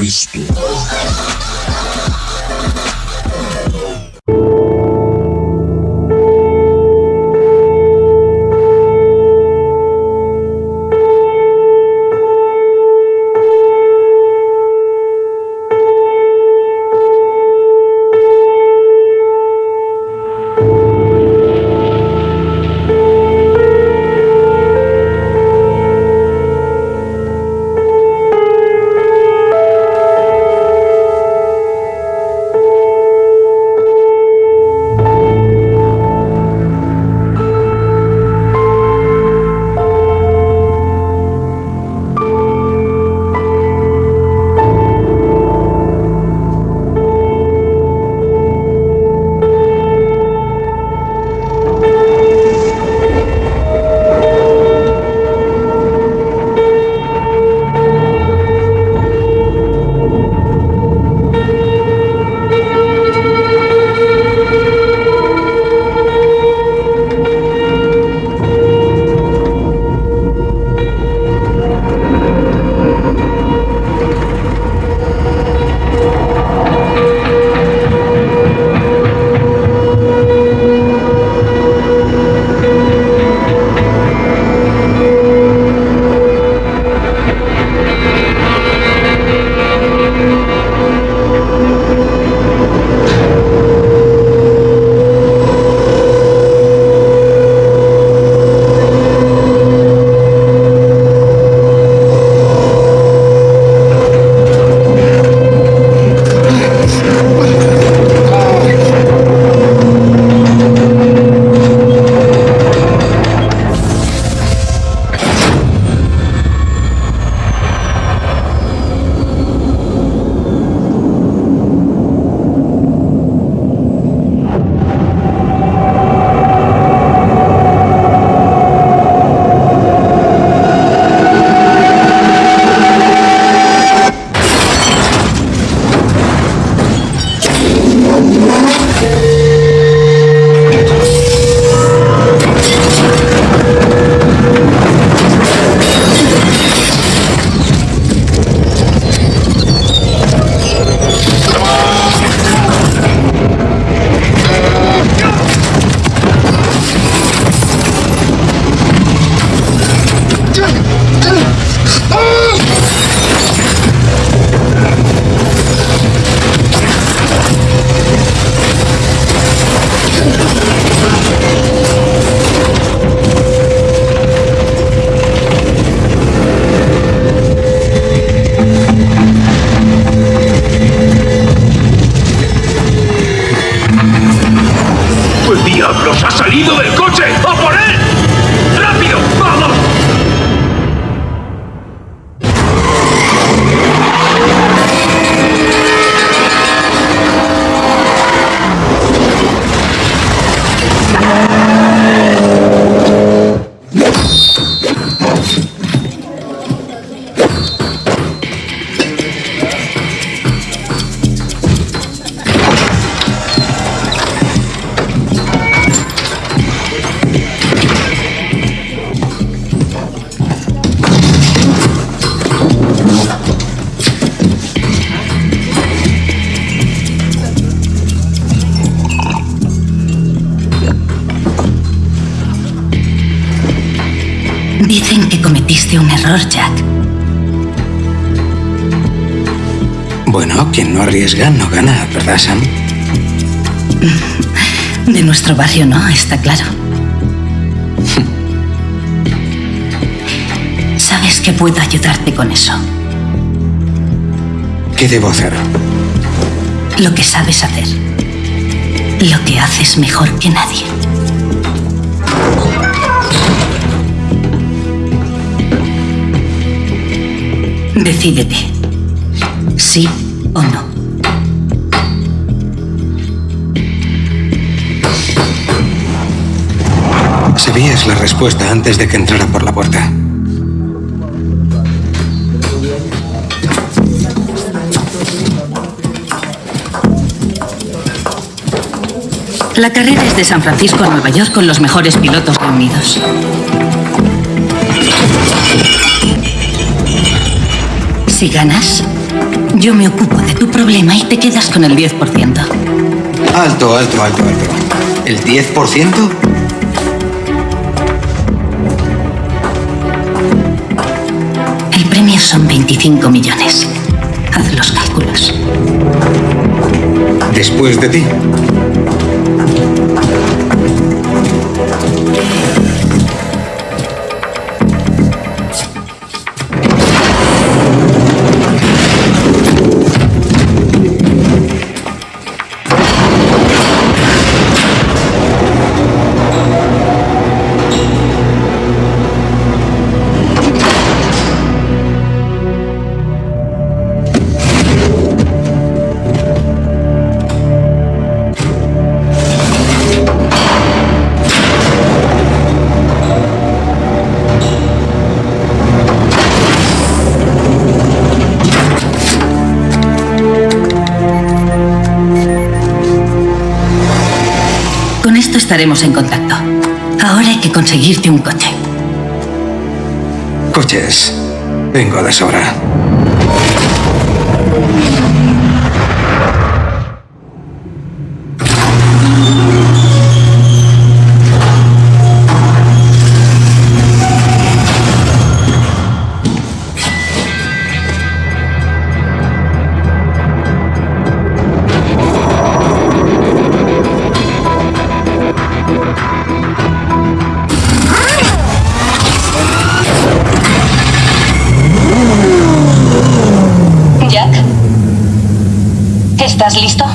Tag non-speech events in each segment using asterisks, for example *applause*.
Cristo. No arriesga no gana, ¿verdad, Sam? *laughs* De nuestro barrio no, está claro. *laughs* Sabes que puedo ayudarte con eso. ¿Qué debo hacer? Lo que sabes hacer. Lo que haces mejor que nadie. Decídete. Sí o no. Sabías la respuesta antes de que entrara por la puerta. La carrera es de San Francisco a Nueva York con los mejores pilotos reunidos. Si ganas, Yo me ocupo de tu problema y te quedas con el 10%. Alto, alto, alto, alto. ¿El 10%? Son 25 millones. Haz los cálculos. Después de ti. En contacto. Ahora hay que conseguirte un coche. Coches. Vengo de sobra.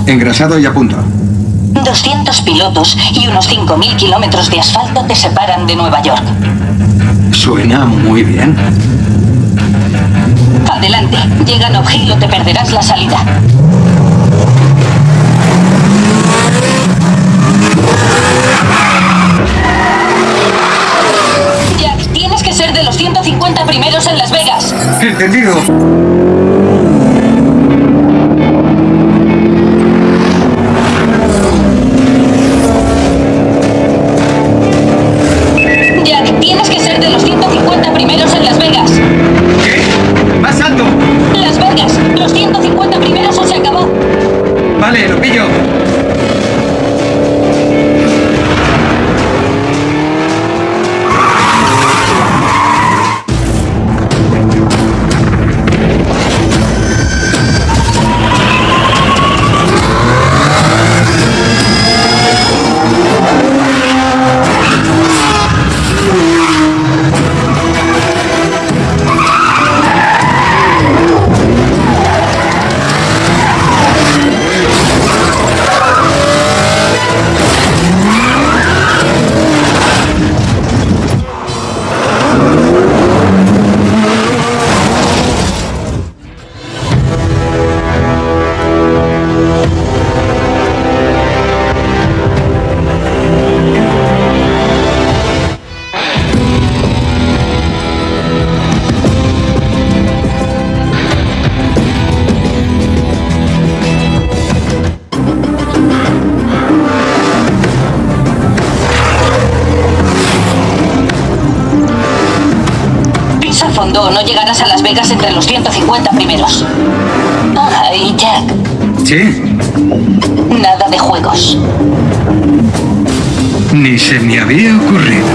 Engrasado y a punto. 200 pilotos y unos 5.000 kilómetros de asfalto te separan de Nueva York. Suena muy bien. Adelante, llega a Nob Hill o te perderás la salida. Jack, tienes que ser de los 150 primeros en Las Vegas. Entendido. No llegarás a Las Vegas entre los 150 primeros. Ay, Jack, Sí. nada de juegos. Ni se me había ocurrido.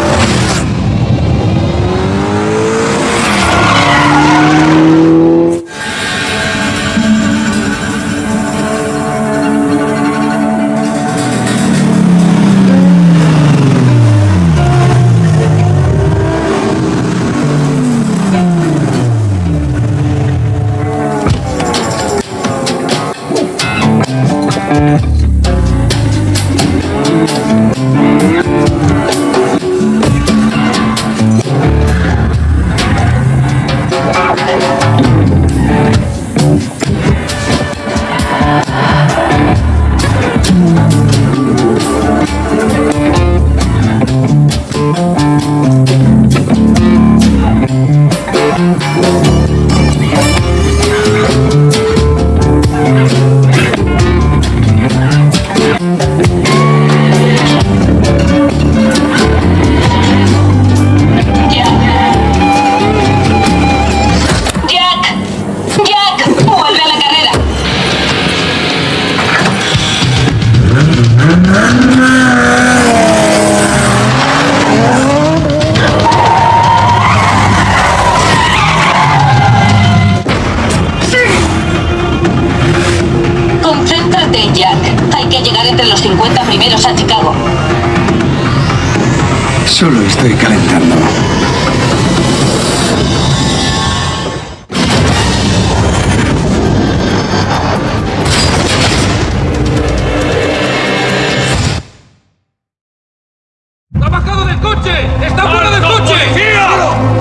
¡Está fuera del coche!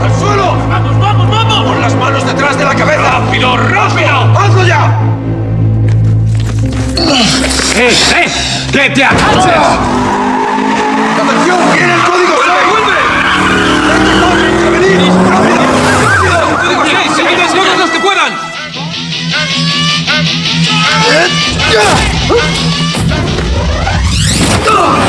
¡Al suelo! ¡Vamos, vamos, vamos! ¡Con las manos detrás de la cabeza! ¡Rápido, rápido! ¡Hazlo ya! ¡Eh, eh! ¡Que te agaches! ¡Atención! ¡Viene el código ¡Vuelve, vuelve! ¡Venid! ¡Rápido! ¡Rápido! ¡Código 6! ¡Seguid todos los que puedan! ¡Ábrete,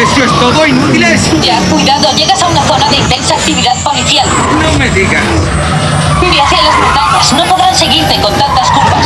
¿Eso es todo, inútiles? Ya, cuidado, llegas a una zona de intensa actividad policial. No me digas. Vive hacia las montañas, no podrán seguirte con tantas curvas.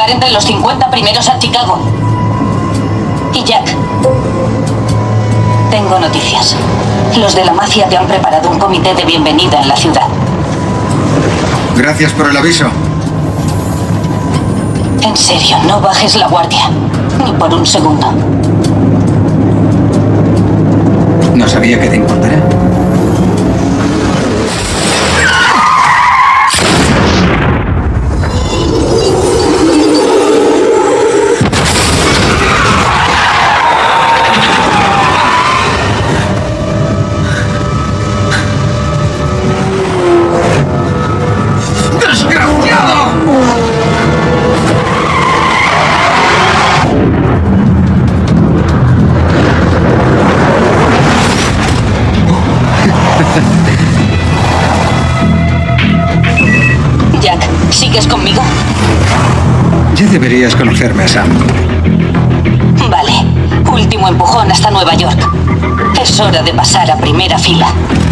Llegar entre los 50 primeros a Chicago. Y Jack, tengo noticias. Los de la mafia te han preparado un comité de bienvenida en la ciudad. Gracias por el aviso. En serio, no bajes la guardia. Ni por un segundo. No sabía que te importara. Hora de pasar a primera fila.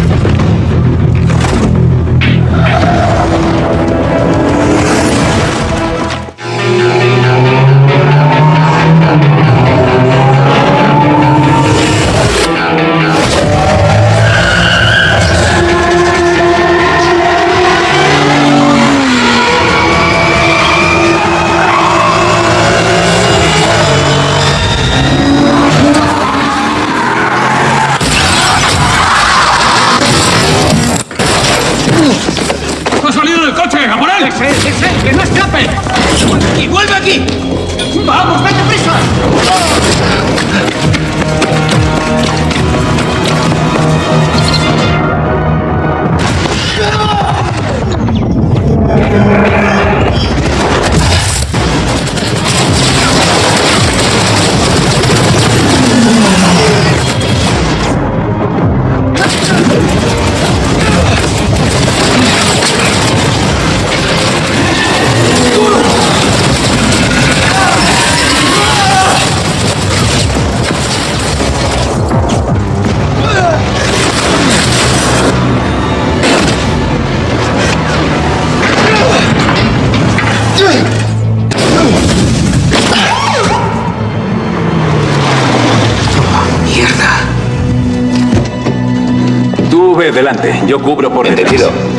Delante, yo cubro por Entendido. detrás.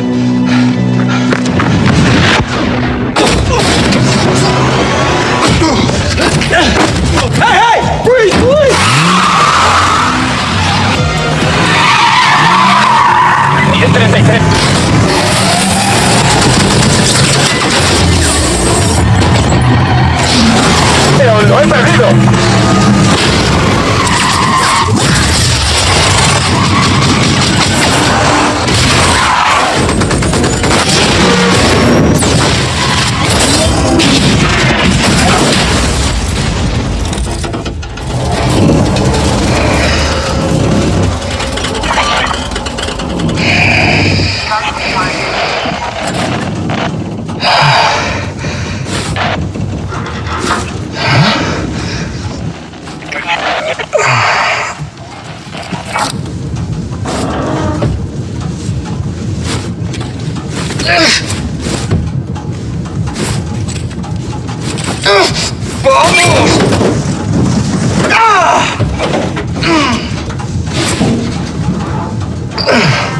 La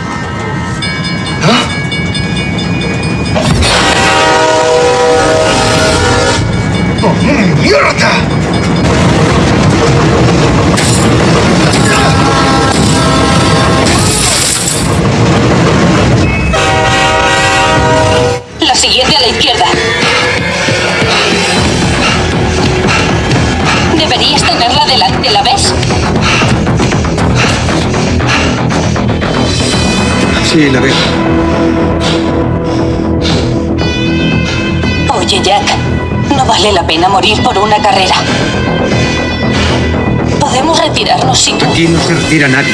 Sí, la veo. Oye, Jack, no vale la pena morir por una carrera. Podemos retirarnos si tú... Aquí no se retira nadie.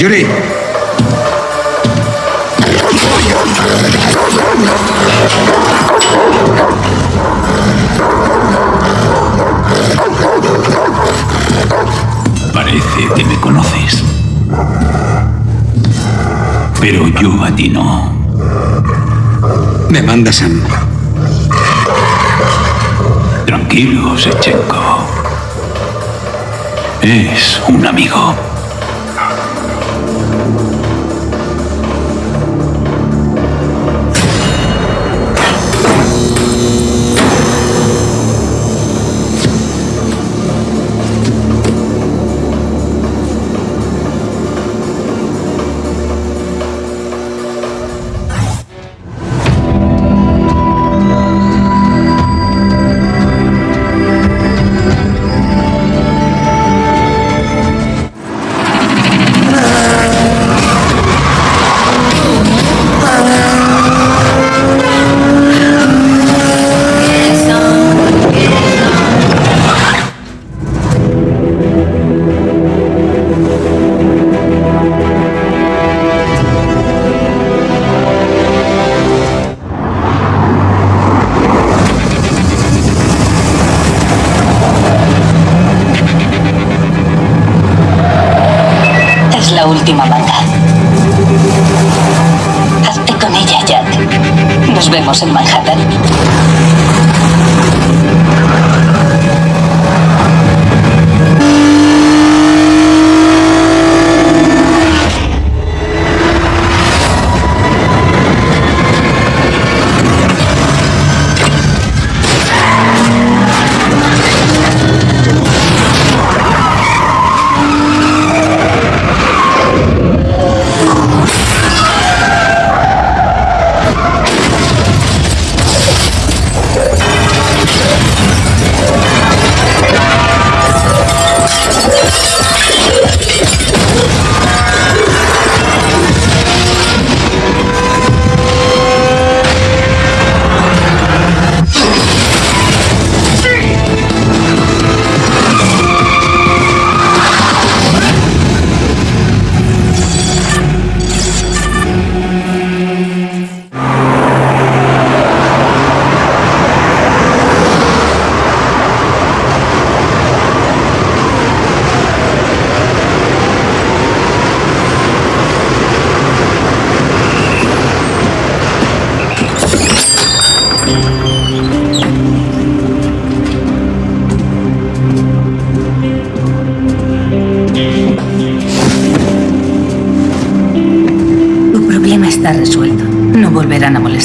Yuri. Parece que me conoces. Pero yo a ti no. Me manda Sam. Tranquilo, Sechenko. Es un amigo.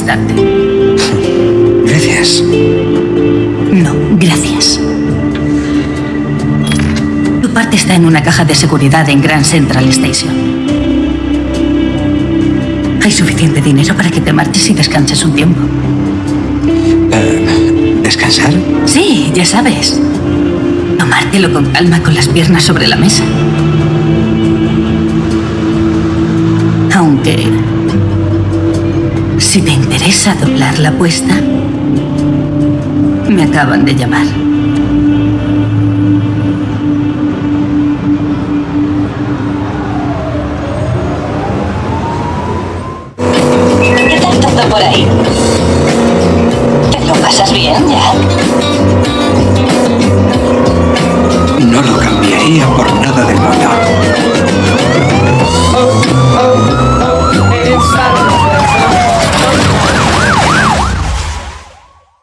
*laughs* Gracias. No, gracias. Tu parte está en una caja de seguridad en Grand Central Station. Hay suficiente dinero para que te marches y descanses un tiempo. Eh, ¿Descansar? Sí, ya sabes. Tomártelo con calma con las piernas sobre la mesa. Aunque... Si te interesa doblar la apuesta, me acaban de llamar. ¿Qué tal todo por ahí?